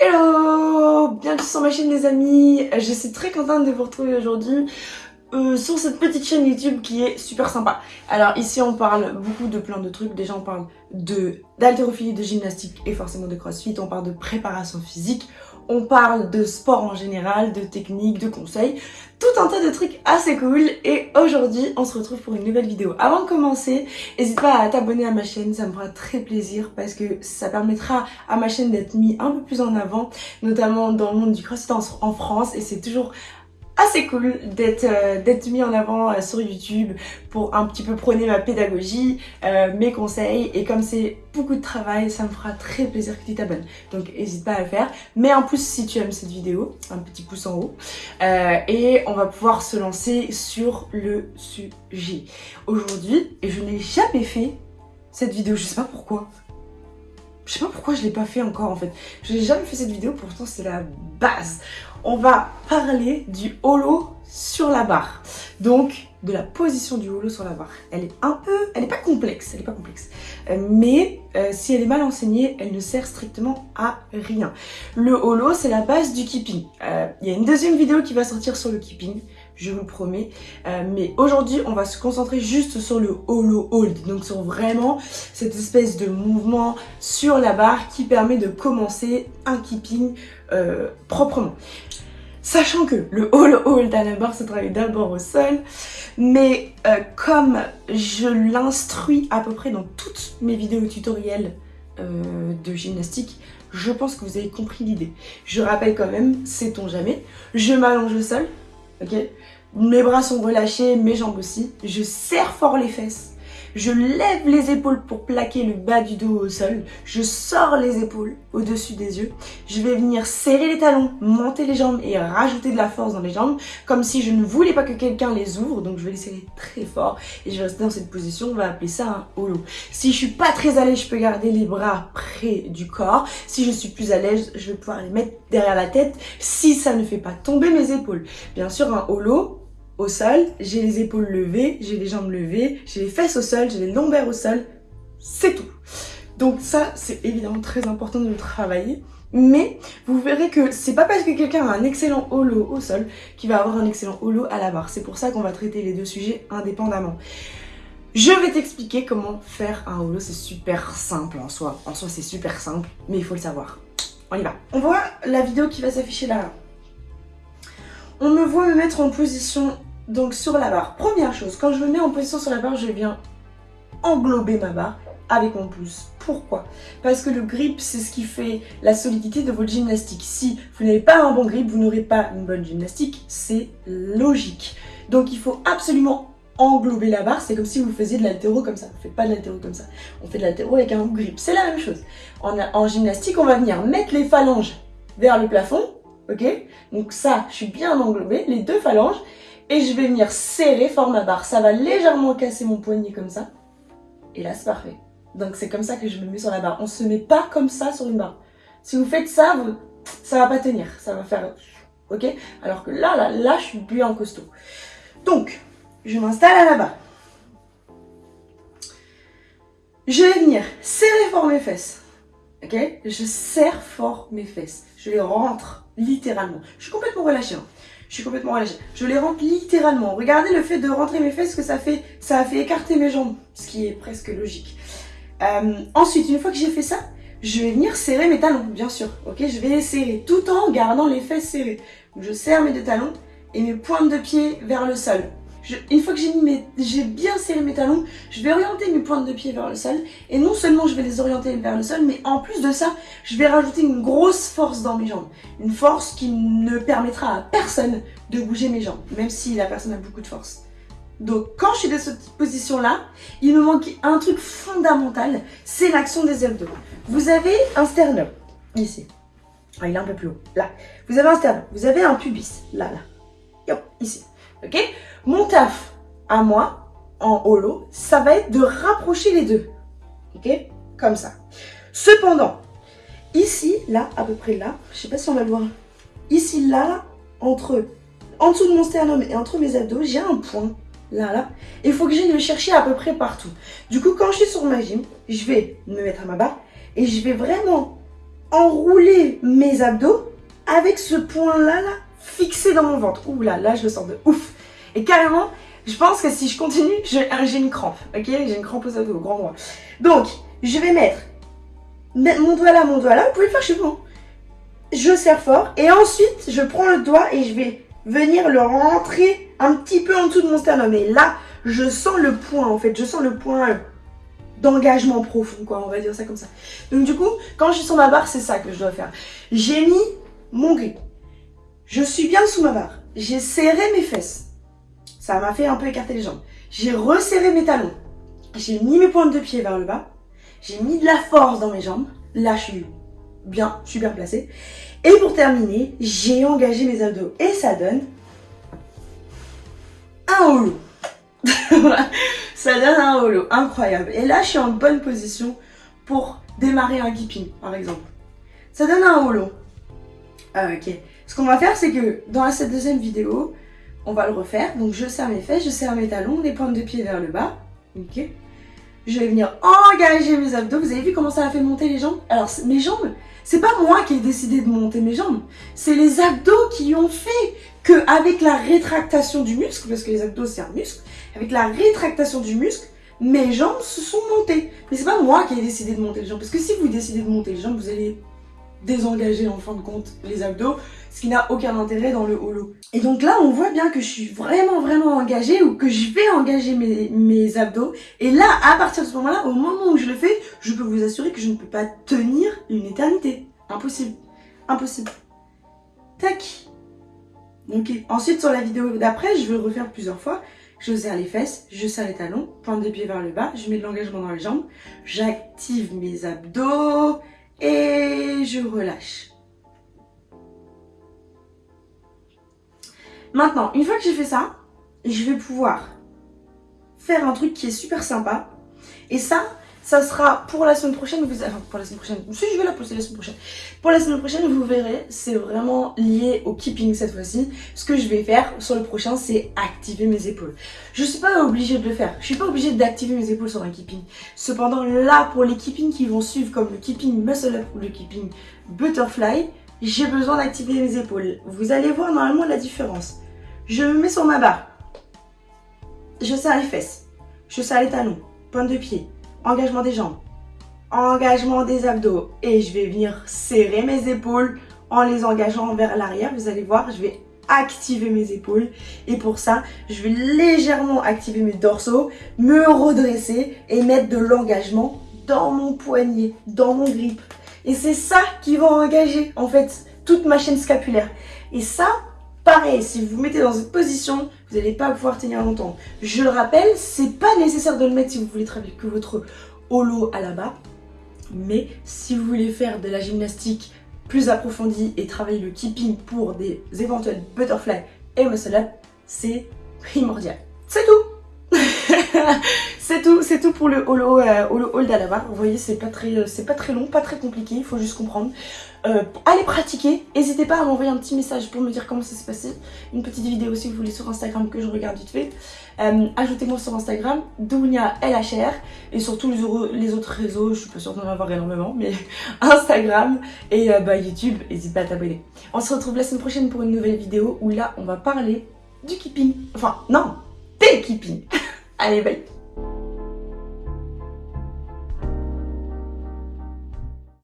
Hello Bienvenue sur ma chaîne les amis Je suis très contente de vous retrouver aujourd'hui euh, sur cette petite chaîne YouTube qui est super sympa. Alors ici on parle beaucoup de plein de trucs. Déjà on parle de d'haltérophilie, de gymnastique et forcément de crossfit. On parle de préparation physique. On parle de sport en général, de techniques, de conseils. Tout un tas de trucs assez cool. Et aujourd'hui on se retrouve pour une nouvelle vidéo. Avant de commencer, n'hésite pas à t'abonner à ma chaîne. Ça me fera très plaisir parce que ça permettra à ma chaîne d'être mis un peu plus en avant. Notamment dans le monde du crossfit en France. Et c'est toujours assez cool d'être euh, d'être mis en avant euh, sur YouTube pour un petit peu prôner ma pédagogie, euh, mes conseils et comme c'est beaucoup de travail, ça me fera très plaisir que tu t'abonnes. Donc n'hésite pas à le faire. Mais en plus si tu aimes cette vidéo, un petit pouce en haut et on va pouvoir se lancer sur le sujet. Aujourd'hui, je n'ai jamais fait cette vidéo, je sais pas pourquoi. Je sais pas pourquoi je l'ai pas fait encore en fait. Je n'ai jamais fait cette vidéo, pourtant c'est la base on va parler du holo sur la barre. Donc, de la position du holo sur la barre. Elle est un peu, elle n'est pas complexe, elle est pas complexe. Euh, mais euh, si elle est mal enseignée, elle ne sert strictement à rien. Le holo, c'est la base du keeping. Euh, il y a une deuxième vidéo qui va sortir sur le keeping, je vous promets. mais aujourd'hui, on va se concentrer juste sur le holo hold. Donc sur vraiment cette espèce de mouvement sur la barre qui permet de commencer un keeping proprement. Sachant que le all hold à la barre se travaille d'abord au sol, mais euh, comme je l'instruis à peu près dans toutes mes vidéos tutoriels euh, de gymnastique, je pense que vous avez compris l'idée. Je rappelle quand même, sait-on jamais, je m'allonge au sol, ok? Mes bras sont relâchés, mes jambes aussi, je serre fort les fesses, je lève les épaules pour plaquer le bas du dos au sol. Je sors les épaules au-dessus des yeux. Je vais venir serrer les talons, monter les jambes et rajouter de la force dans les jambes. Comme si je ne voulais pas que quelqu'un les ouvre. Donc je vais les serrer très fort. Et je vais rester dans cette position. On va appeler ça un holo. Si je suis pas très à l'aise, je peux garder les bras près du corps. Si je suis plus à l'aise, je vais pouvoir les mettre derrière la tête. Si ça ne fait pas tomber mes épaules. Bien sûr, un holo, au sol, j'ai les épaules levées, j'ai les jambes levées, j'ai les fesses au sol, j'ai les lombaires au sol, c'est tout. Donc ça, c'est évidemment très important de le travailler. Mais vous verrez que c'est pas parce que quelqu'un a un excellent holo au sol qu'il va avoir un excellent holo à la barre. C'est pour ça qu'on va traiter les deux sujets indépendamment. Je vais t'expliquer comment faire un holo, c'est super simple en soi. En soi, c'est super simple, mais il faut le savoir. On y va. On voit la vidéo qui va s'afficher là. On me voit me mettre en position donc sur la barre. Première chose, quand je me mets en position sur la barre, je viens englober ma barre avec mon pouce. Pourquoi? Parce que le grip, c'est ce qui fait la solidité de votre gymnastique. Si vous n'avez pas un bon grip, vous n'aurez pas une bonne gymnastique. C'est logique. Donc il faut absolument englober la barre. C'est comme si vous faisiez de l'altéro comme ça. On ne fait pas de l'altéro comme ça. On fait de l'altéro avec un grip. C'est la même chose. En, gymnastique, on va venir mettre les phalanges vers le plafond. Ok? Donc ça, je suis bien englobée, les deux phalanges et je vais venir serrer fort ma barre. Ça va légèrement casser mon poignet comme ça. Et là, c'est parfait. Donc, c'est comme ça que je me mets sur la barre. On se met pas comme ça sur une barre. Si vous faites ça, vous, ça va pas tenir. Ça va faire... Ok? Alors que là, là, là, je suis bien costaud. Donc, je m'installe à la barre. Je vais venir serrer fort mes fesses. Ok? Je serre fort mes fesses. Je les rentre littéralement. Je suis complètement relâchée. Hein je suis complètement relâchée. Je les rentre littéralement. Regardez le fait de rentrer mes fesses que ça fait, ça a fait écarter mes jambes, ce qui est presque logique. Euh, ensuite, une fois que j'ai fait ça, je vais venir serrer mes talons, bien sûr. Ok, je vais les serrer tout en gardant les fesses serrées. je serre mes deux talons et mes pointes de pied vers le sol une fois que j'ai bien serré mes talons, je vais orienter mes pointes de pied vers le sol. Et non seulement je vais les orienter vers le sol, mais en plus de ça, je vais rajouter une grosse force dans mes jambes. Une force qui ne permettra à personne de bouger mes jambes, même si la personne a beaucoup de force. Donc quand je suis dans cette position-là, il me manque un truc fondamental, c'est l'action des abdos. Vous avez un sternum, ici. Ah, il est un peu plus haut, là. Vous avez un sternum, vous avez un pubis, là, là. ici. Ok? Mon taf à moi, en holo, ça va être de rapprocher les deux. Ok? Comme ça. Cependant, ici, là, à peu près là, je sais pas si on va le voir. Ici, là, entre, en dessous de mon sternum et entre mes abdos, j'ai un point. Là, là. Il faut que j'aille le chercher à peu près partout. Du coup, quand je suis sur ma gym, je vais me mettre à ma barre et je vais vraiment enrouler mes abdos avec ce point-là, là, fixé dans mon ventre. Ouh là, là, je le sens de ouf. Et carrément, je pense que si je continue, j'ai une crampe, ok? J'ai une crampe aux abdos, au grand droit. Donc, je vais mettre mon doigt là, mon doigt là, vous pouvez le faire chez vous. Hein. Je serre fort et ensuite, je prends le doigt et je vais venir le rentrer un petit peu en dessous de mon sternum. Et là, je sens le point en fait, je sens le point d'engagement profond, quoi, on va dire ça comme ça. Donc du coup, quand je suis sur ma barre, c'est ça que je dois faire. J'ai mis mon grip. Je suis bien sous ma barre. J'ai serré mes fesses. Ça m'a fait un peu écarter les jambes. J'ai resserré mes talons. J'ai mis mes pointes de pied vers le bas. J'ai mis de la force dans mes jambes. Là, je suis bien, bien placée. Et pour terminer, j'ai engagé mes abdos. Et ça donne un holo. ça donne un holo. Incroyable. Et là, je suis en bonne position pour démarrer un keeping, par exemple. Ça donne un holo. Ah, ok. Ce qu'on va faire, c'est que dans cette deuxième vidéo, on va le refaire. Donc je serre mes fesses, je serre mes talons, les pointes de pied vers le bas. Ok. Je vais venir engager mes abdos. Vous avez vu comment ça a fait monter les jambes? Alors mes jambes, c'est pas moi qui ai décidé de monter mes jambes. C'est les abdos qui ont fait que avec la rétractation du muscle, parce que les abdos c'est un muscle, avec la rétractation du muscle, mes jambes se sont montées. Mais c'est pas moi qui ai décidé de monter les jambes. Parce que si vous décidez de monter les jambes, vous allez désengager en fin de compte les abdos, ce qui n'a aucun intérêt dans le holo. Et donc là, on voit bien que je suis vraiment vraiment engagée ou que je vais engager mes, abdos. Et là, à partir de ce moment-là, au moment où je le fais, je peux vous assurer que je ne peux pas tenir une éternité. Impossible. Impossible. Tac. Ok. Ensuite, sur la vidéo d'après, je vais refaire plusieurs fois. Je serre les fesses, je serre les talons, pointe de pied vers le bas, je mets de l'engagement dans les jambes, j'active mes abdos, et je relâche. Maintenant, une fois que j'ai fait ça, je vais pouvoir faire un truc qui est super sympa. Et ça, ça sera pour la semaine prochaine, vous enfin, pour la semaine prochaine, si je vais la poster la semaine prochaine. Pour la semaine prochaine, vous verrez, c'est vraiment lié au keeping cette fois-ci. Ce que je vais faire sur le prochain, c'est activer mes épaules. Je suis pas obligée de le faire. Je suis pas obligée d'activer mes épaules sur un keeping. Cependant, là, pour les keeping qui vont suivre, comme le keeping muscle up ou le keeping butterfly, j'ai besoin d'activer mes épaules. Vous allez voir normalement la différence. Je me mets sur ma barre. Je serre les fesses. Je serre les talons. Pointe de pied engagement des jambes, engagement des abdos et je vais venir serrer mes épaules en les engageant vers l'arrière. Vous allez voir, je vais activer mes épaules et pour ça, je vais légèrement activer mes dorsaux, me redresser et mettre de l'engagement dans mon poignet, dans mon grip. Et c'est ça qui va engager en fait toute ma chaîne scapulaire. Et ça, Pareil, si vous vous mettez dans cette position, vous n'allez pas pouvoir tenir longtemps. Je le rappelle, c'est pas nécessaire de le mettre si vous voulez travailler que votre holo à la bas. Mais si vous voulez faire de la gymnastique plus approfondie et travailler le keeping pour des éventuels butterfly et muscle up, c'est primordial. C'est tout C'est tout, c'est tout pour le holo, euh, holo la barre. Vous voyez, c'est pas très, euh, pas très long, pas très compliqué. Il faut juste comprendre. Euh, allez pratiquer. N'hésitez pas à m'envoyer un petit message pour me dire comment ça s'est passé. Une petite vidéo si vous voulez sur Instagram que je regarde vite fait. Ajoutez-moi sur Instagram, Dounia LHR. Et sur tous les, autres réseaux, je suis pas sûre d'en avoir énormément, mais Instagram et bah, YouTube, n'hésitez pas à t'abonner. On se retrouve la semaine prochaine pour une nouvelle vidéo où là, on va parler du keeping. Enfin, non, des keeping. allez, bye